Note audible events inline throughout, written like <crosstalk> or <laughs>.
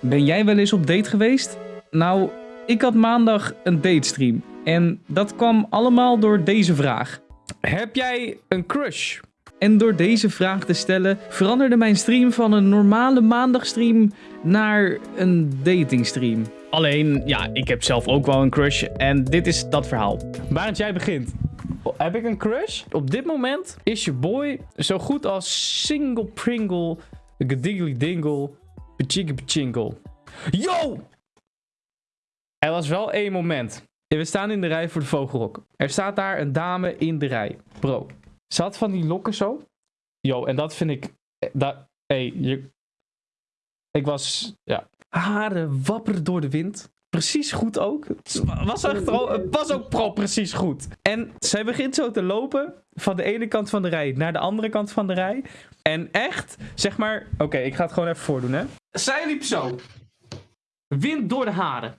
Ben jij wel eens op date geweest? Nou, ik had maandag een datestream. En dat kwam allemaal door deze vraag. Heb jij een crush? En door deze vraag te stellen veranderde mijn stream van een normale maandagstream naar een datingstream. Alleen, ja, ik heb zelf ook wel een crush en dit is dat verhaal. Barend, jij begint. Heb ik een crush? Op dit moment is je boy zo goed als single pringle, gediggly dingle, pachingle. Yo! Er was wel één moment. We staan in de rij voor de vogelrok. Er staat daar een dame in de rij. Bro, ze had van die lokken zo. Yo, en dat vind ik... eh, Dat, hey, je... Ik was... Ja. Haren wapperen door de wind. Precies goed ook. Het was, echt, was ook pro precies goed. En zij begint zo te lopen van de ene kant van de rij naar de andere kant van de rij. En echt, zeg maar... Oké, ik ga het gewoon even voordoen, hè. Zij liep zo. Wind door de haren.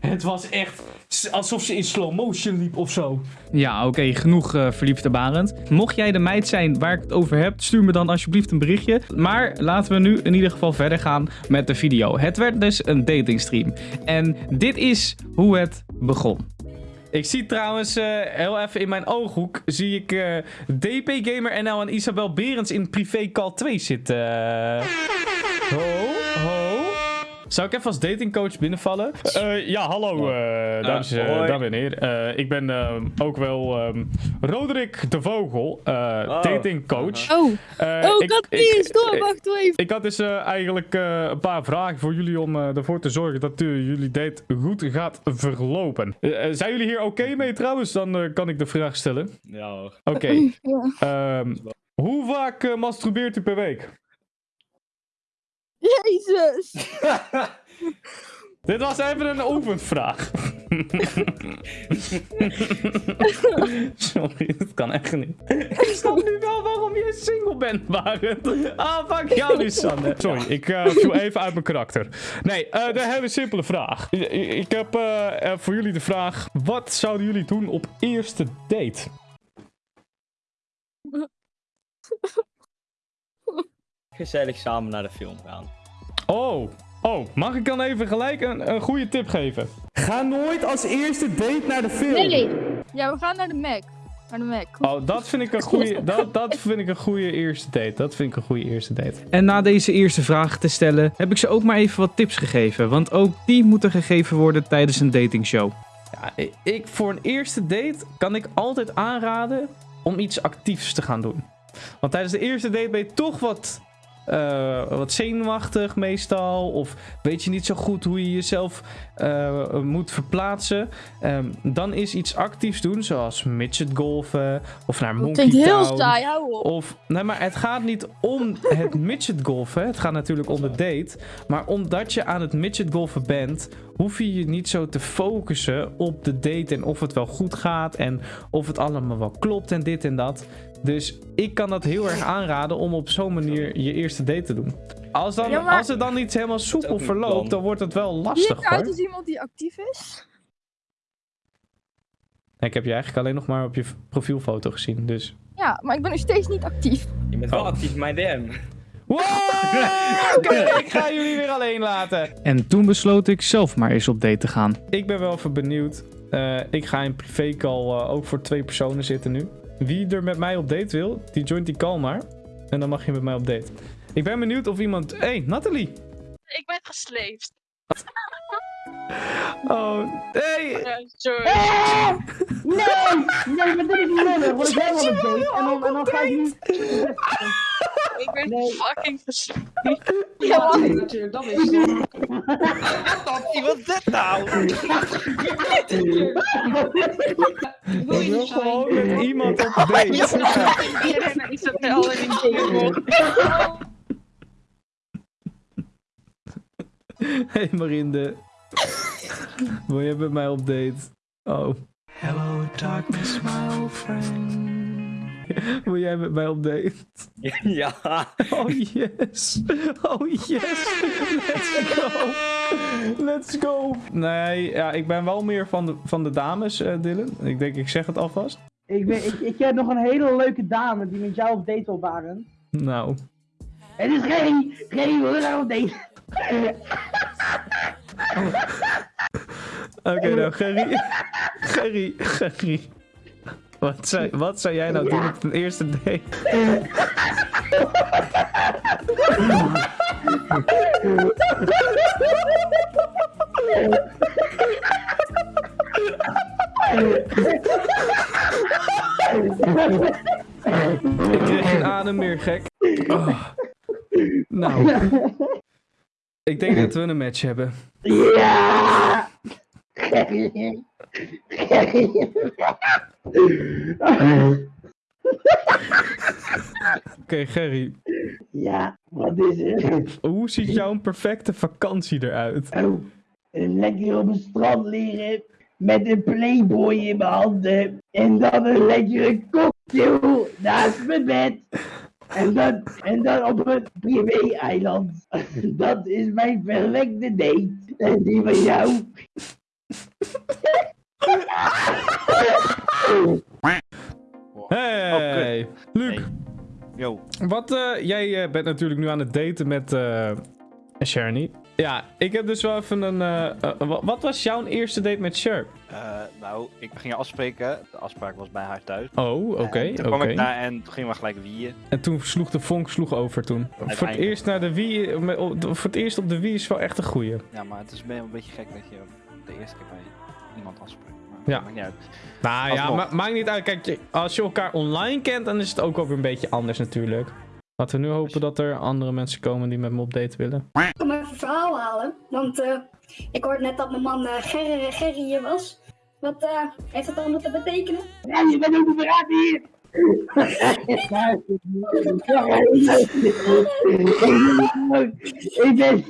Het was echt alsof ze in slow motion liep of zo. Ja, oké, genoeg uh, verliefde Barend. Mocht jij de meid zijn waar ik het over heb, stuur me dan alsjeblieft een berichtje. Maar laten we nu in ieder geval verder gaan met de video. Het werd dus een datingstream. En dit is hoe het begon. Ik zie trouwens eh, heel even in mijn ooghoek zie ik eh, DP Gamer NL en Isabel Berends in privé call 2 zitten. Zou ik even als datingcoach binnenvallen? Eh, ja, hallo, eh, dames, dames en heren. Eh, ik ben ehm, ook wel ehm, Roderick de Vogel, eh, Oh. datingcoach. Oh, Eh, oh, ik- dat ik- is door. ik- Wacht even. ik had dus eh, eigenlijk eh, een paar vragen voor jullie om eh, ervoor te zorgen dat jullie date goed gaat verlopen. Zijn jullie hier oké mee trouwens? Dan kan ik de vraag stellen. Ja hoor. Oké. <laughs> Ja. ehm, hoe vaak eh, masturbeert u per week? Jezus. <laughs> Dit was even een oefenvraag. <laughs> Sorry, dat kan echt niet. Ik snap nu wel waarom je single bent, Barend. Ah, fuck jou nu, Sander. Sorry, ik eh, viel even uit mijn karakter. Nee, eh, de hele simpele vraag. I- I- Ik heb eh, voor jullie de vraag: wat zouden jullie doen op eerste date? Gezellig samen naar de film gaan. Oh, oh, mag ik dan even gelijk een, een goede tip geven? Ga nooit als eerste date naar de film. Nee. Ja, we gaan naar de Mac. Naar de Mac. Oh, dat vind ik een goede, dat, dat vind ik een goede eerste date. Dat vind ik een goede eerste date. En na deze eerste vraag te stellen, heb ik ze ook maar even wat tips gegeven. Want ook die moeten gegeven worden tijdens een datingshow. Ja, ik- ik, voor een eerste date kan ik altijd aanraden om iets actiefs te gaan doen. Want tijdens de eerste date ben je toch wat, eh, wat zenuwachtig meestal. Of weet je niet zo goed hoe je jezelf eh, moet verplaatsen. Ehm, dan is iets actiefs doen, zoals midget golfen of naar Dat Monkey klinkt heel saai, hou op. Of, nee, maar het gaat niet om het <laughs> midget golfen. Het gaat natuurlijk om de date. Maar omdat je aan het midget golfen bent, hoef je je niet zo te focussen op de date en of het wel goed gaat en of het allemaal wel klopt en dit en dat. Dus ik kan dat heel erg aanraden om op zo'n manier je eerste date te doen. Als, dan, Ja, maar- als het dan niet helemaal soepel verloopt, dan wordt het wel Zie lastig ik uit hoor. als iemand die actief is? Ik heb je eigenlijk alleen nog maar op je profielfoto gezien, dus... Ja, maar ik ben nog steeds niet actief. Je bent wel Oh. actief in mijn DM. Wow! <laughs> Ik ga jullie weer alleen laten. En toen besloot ik zelf maar eens op date te gaan. Ik ben wel even benieuwd. Eh, ik ga in privécall eh ook voor twee personen zitten nu. Wie er met mij op date wil, die joint die call maar. En dan mag je met mij op date. Ik ben benieuwd of iemand... Hé, hey, Nathalie! Ik ben gesleept. <laughs> Oh, hey! Sorry. Nee! Nee, maar dit is niet lullig, want ik ben wel een date en dan, en dan ga ik niet... Ik ben Nee. fucking gesleept. Ja, wacht. natuurlijk, dat is <laughs> Wat is dit nou? Ik wil gewoon met iemand op date. Iedereen is het al in die Hey Marinde. Wil je met mij op date? Oh. Hello, darkness, my old friend. <laughs> Wil jij met mij op date? <laughs> Ja. Oh yes. Oh yes. Let's go. Let's go. Nee, ja, ik ben wel meer van de, van de dames, eh, Dylan. Ik denk, ik zeg het alvast. Ik, weet, ik, ik heb nog een hele leuke dame die met jou op date wil, Barend. Nou. Het is Gerry! Gerry wil graag op date! Oké, nou, Gerry. Gerry, Gerry. Wat zou, wat zou jij nou doen op een eerste date? Ik kreeg geen adem meer, gek. Oh. Nou. Ik denk dat we een match hebben. Ja! <laughs> Oké, Gerry. Ja, wat is het? Hoe ziet jouw perfecte vakantie eruit? Oh, lekker op het strand liggen met een playboy in mijn handen en dan een lekkere cocktail naast mijn bed. En dan, en dan op een privé-eiland. <laughs> Dat is mijn perfecte date. En die van jou. <laughs> Hey, Luc. Yo. Wat, eh, jij eh, bent natuurlijk nu aan het daten met eh Sherny. Ja, ik heb dus wel even een... wa- wat was jouw eerste date met Sher? Nou, ik ging afspreken. De afspraak was bij haar thuis. Oh, oké, En Toen kwam ik daar en toen gingen we gelijk wieën. En toen sloeg de vonk sloeg over toen. Voor het eerst naar de op- voor het eerst op de Wii is wel echt een goeie. Ja, maar het is wel een beetje gek dat je de eerste keer bij iemand afspreekt. Maar Ja. maakt niet uit. Nou ja, ma maakt niet uit. Kijk, je- als je elkaar online kent, dan is het ook alweer een beetje anders natuurlijk. Laten we nu hopen dat er andere mensen komen die met me op date willen. Ik kom even een verhaal halen. Want eh, ik hoorde net dat mijn man eh, Gerry, Gerry hier was. Wat eh, heeft dat allemaal te betekenen? Ja, je bent ook de verraad hier. Ik ben een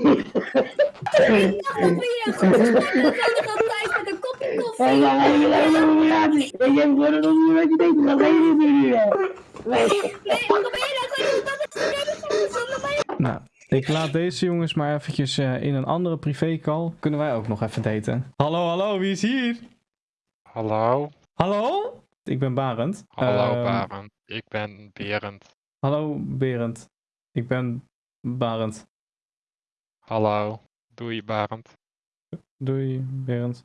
je nou? <laughs> Nou, ik laat deze jongens maar eventjes eh, in een andere privécall. Kunnen wij ook nog even daten? Hallo, hallo, wie is hier? Hallo, Hallo? Ik ben Barend. hallo Ehm, Barend. Ik ben Berend. Hallo, Berend. Ik ben Barend. Hallo, doei Barend. Doei, Berend.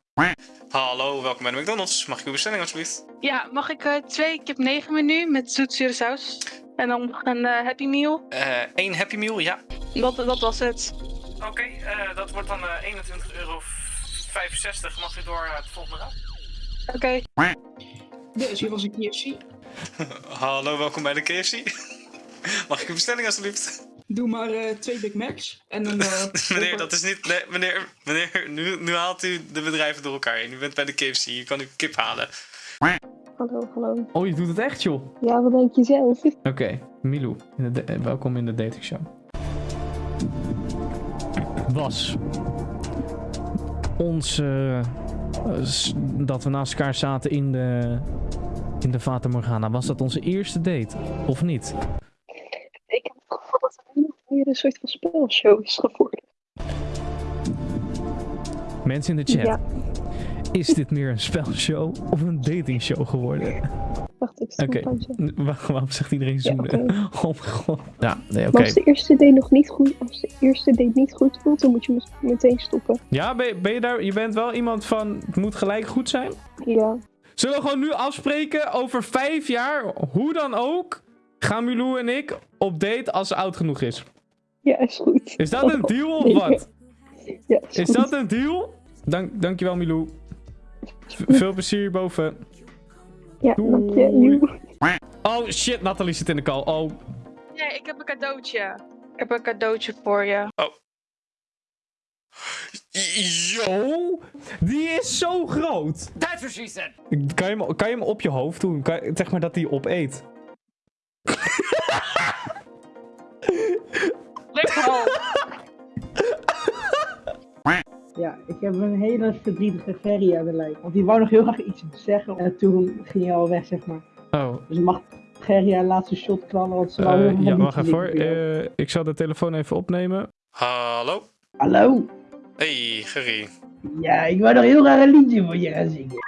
Hallo, welkom bij de McDonald's. Mag ik uw bestelling alsjeblieft? Ja, mag ik eh, twee kip 9 menu met zoetzure saus? En dan nog een eh, Happy Meal. Eén Eh, Happy Meal, ja. Dat, dat was het. Oké, eh, dat wordt dan 21,65 euro. Mag u door naar het volgende raad? Oké. Deze was een KFC. Hallo, welkom bij de KFC. Mag ik uw bestelling alsjeblieft? Doe maar eh, twee Big Macs. En een... eh, <laughs> meneer, dat is niet... Nee, meneer, meneer nu, nu haalt u de bedrijven door elkaar heen. U bent bij de KFC, u kan uw kip halen. Hallo, hallo. Oh, je doet het echt, joh. Ja, wat denk je zelf? <laughs> Oké, Milou, in de eh, welkom in de datingshow. Was ons dat we naast elkaar zaten in de in de Fata Morgana, was dat onze eerste date of niet? Ik heb het gevoel dat het nu nog meer een soort van spelshow is geworden. Mensen in de chat, Ja. is dit meer een spelshow of een datingshow geworden? Wacht, ik sta. Waar- waarom zegt iedereen Ja, zoenen? <laughs> Oh mijn god. Ja, nee, oké. Maar als de eerste date nog niet goed, als de eerste date niet goed voelt, dan moet je meteen stoppen. Ja, ben je, ben je daar? Je bent wel iemand van, het moet gelijk goed zijn? Ja. Zullen we gewoon nu afspreken over vijf jaar, hoe dan ook, gaan Milou en ik op date als ze oud genoeg is? Ja, is goed. Is dat een deal of wat? Ja, is, dat een deal? Dank, dankjewel Milou. Veel plezier hierboven. Ja, dank je. Oh shit, Nathalie zit in de call. Oh, Nee, ik heb een cadeautje. Ik heb een cadeautje voor je. Yo, die is zo groot. That's what she said. Kan je hem, kan je hem op je hoofd doen? Kan, zeg maar dat hij opeet. Ja, ik heb een hele verdrietige Gerry aan de lijn. Want die wou nog heel graag iets zeggen. En toen ging hij al weg, zeg maar. Oh, Dus mag Gerry haar laatste shot knallen. Want ze helemaal ja, niet wacht even hoor. voor. Eh, ik zal de telefoon even opnemen. Hallo? Hallo? Hey, Gerry. Ja, ik wou nog heel graag een liedje voor je gaan zingen. <laughs>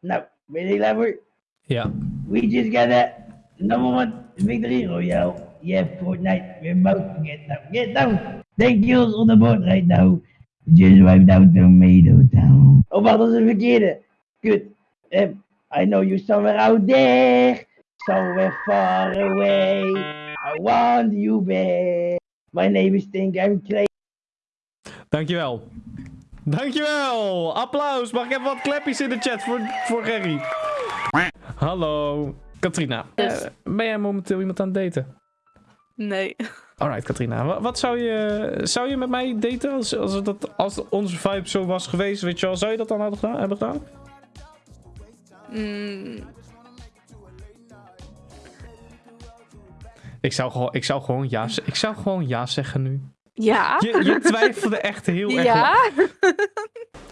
Nou, ben je er klaar voor? Ja. We just got a number one victory royale. Yeah, Fortnite, we're about to get down. Get down! Thank you on the board right now. Just wiped out Tomato Town. Oh, dat is een verkeerde. Kut. Um, I know you somewhere out there. Somewhere far away. I want you back. My name is Think I'm Clay. Dankjewel. Dankjewel. Applaus. Mag ik even wat klepjes in de chat voor, voor Gerry? Hallo. Katrina. Yes. eh, ben jij momenteel iemand aan het daten? Nee. Alright, Katrina. Wa- Wat zou je, zou je met mij daten als, als, dat, als onze vibe zo was geweest? Weet je wel, zou je dat dan hadden gedaan, hebben gedaan? Mm, Ik zou gewoon, ik zou gewoon, ja, ik zou gewoon ja zeggen nu. ja. Je, je twijfelde echt heel <laughs> erg. Ja.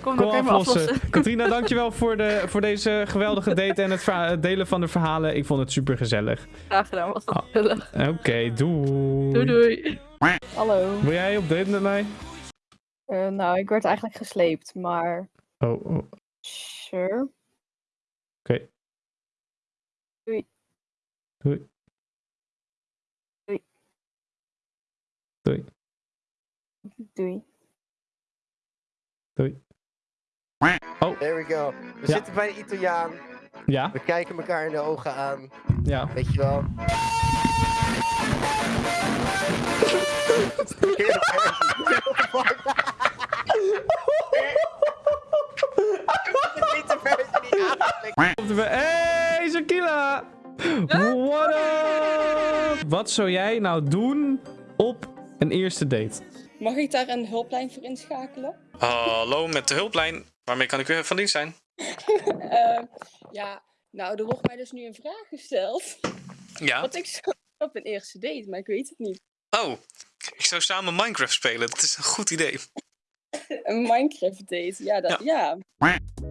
Kom, Kom aflossen. aflossen. <laughs> Katrina, dankjewel voor, de, voor deze geweldige <laughs> date en het, het delen van de verhalen. Ik vond het super gezellig. Graag gedaan, was Ah. dat gezellig. Oké, doei. Doei doei. Hallo. Wil jij op date met mij? Eh, nou, ik werd eigenlijk gesleept, maar Oh, oh. oké. sure. Doei. Doei. Doei. Doei. Doei. Doei. Oh, There we go. We Ja. zitten bij de Italiaan. ja, We kijken elkaar in de ogen aan. ja. Weet je wel. Er Hey, Shakila! What up? Wat zou jij nou doen op een eerste date? Mag ik daar een hulplijn voor inschakelen? Hallo, met de hulplijn. Waarmee kan ik u van dienst zijn? <laughs> Eh, ja, nou, er wordt mij dus nu een vraag gesteld. Ja. Wat ik zou op een eerste date, maar ik weet het niet. Oh, ik zou samen Minecraft spelen. Dat is een goed idee. <laughs> Een Minecraft date, ja, dat, ja.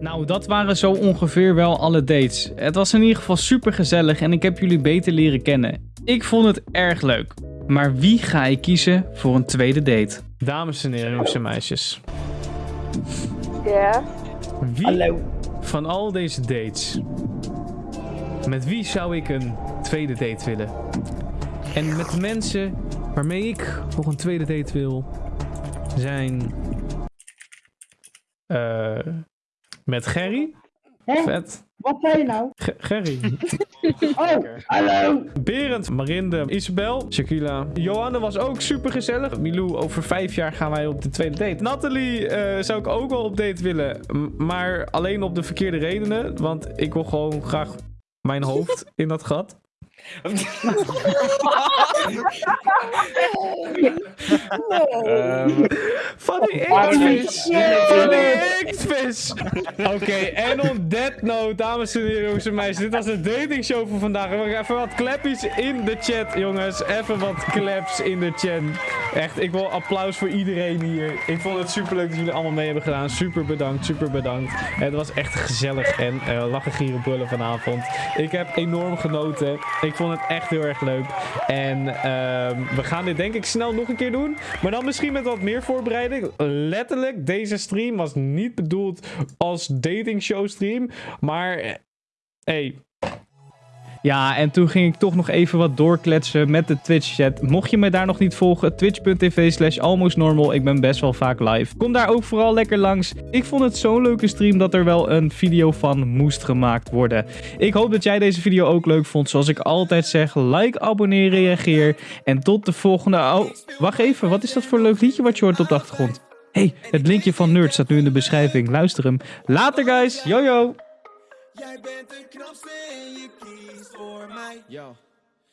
Nou, dat waren zo ongeveer wel alle dates. Het was in ieder geval super gezellig en ik heb jullie beter leren kennen. Ik vond het erg leuk. Maar wie ga ik kiezen voor een tweede date? Dames en heren, jongens en meisjes. Ja. Wie van al deze dates, met wie zou ik een tweede date willen? En met de mensen waarmee ik voor een tweede date wil, zijn... eh met Gerry. Hè? Vet. Wat zei je nou? Ge- Gerry. <laughs> Oh, hallo. Berend, Marinde, Isabel, Shakila. Johanne was ook super gezellig. Milou, over vijf jaar gaan wij op de tweede date. Nathalie eh, zou ik ook wel op date willen. m- Maar alleen op de verkeerde redenen. Want ik wil gewoon graag mijn hoofd <laughs> in dat gat. Ehm, van die X-vis. Van die X-vis. Oké, en on that note, dames en heren, jongens en meisjes. Dit was de datingshow voor vandaag. We Even wat klepjes in de chat, jongens. Even wat claps in de chat. Echt, ik wil applaus voor iedereen hier. Ik vond het super leuk dat jullie allemaal mee hebben gedaan. Super bedankt, super bedankt. Het was echt gezellig en eh, lachen, gieren, brullen vanavond. Ik heb enorm genoten. Ik vond het echt heel erg leuk. En ehm, we gaan dit denk ik snel nog een keer doen. Maar dan misschien met wat meer voorbereiding. Letterlijk, deze stream was niet bedoeld als dating show stream. Maar, eh, hey, ja, en toen ging ik toch nog even wat doorkletsen met de Twitch-chat. Mocht je me daar nog niet volgen, twitch.tv slash almostnormal. Ik ben best wel vaak live. Kom daar ook vooral lekker langs. Ik vond het zo'n leuke stream dat er wel een video van moest gemaakt worden. Ik hoop dat jij deze video ook leuk vond. Zoals ik altijd zeg, like, abonneer, reageer. En tot de volgende... Oh, wacht even. Wat is dat voor leuk liedje wat je hoort op de achtergrond? hey, het linkje van Nerd staat nu in de beschrijving. Luister hem. Later, guys. Yo, yo. Jij bent de knapste en je kiest voor mij. Yo.